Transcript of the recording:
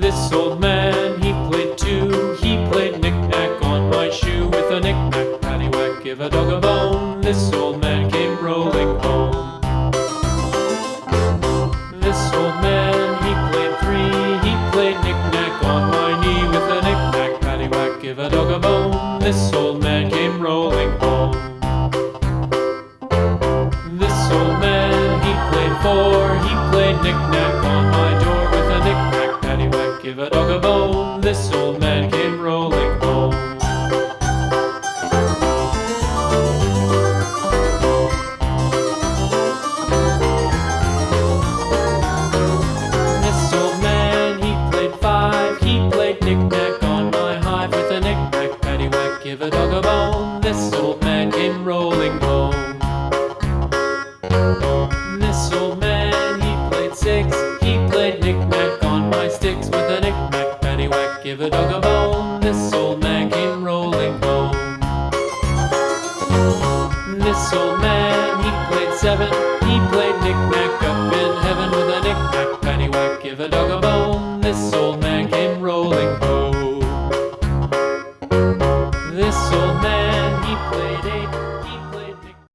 This old man, he played two. He played knick-knack on my shoe with a knick-knack, paddywhack, give a dog a bone. This old man came rolling home. This old man, he played three. He played knick-knack on my knee with a knick-knack, paddywhack, give a dog a bone. This old man came rolling home. This old man, he played four. He played knick-knack give a dog a bone. This old man came rolling home. This old man, he played five, he played knick-knack on my hive with a knick-knack, paddywhack, give a dog a bone. home. This old man came rolling home. This old man, he played seven. He played knick-knack up in heaven with a knick-knack pennywhack, Give a dog a bone. This old man came rolling home. This old man, he played eight. He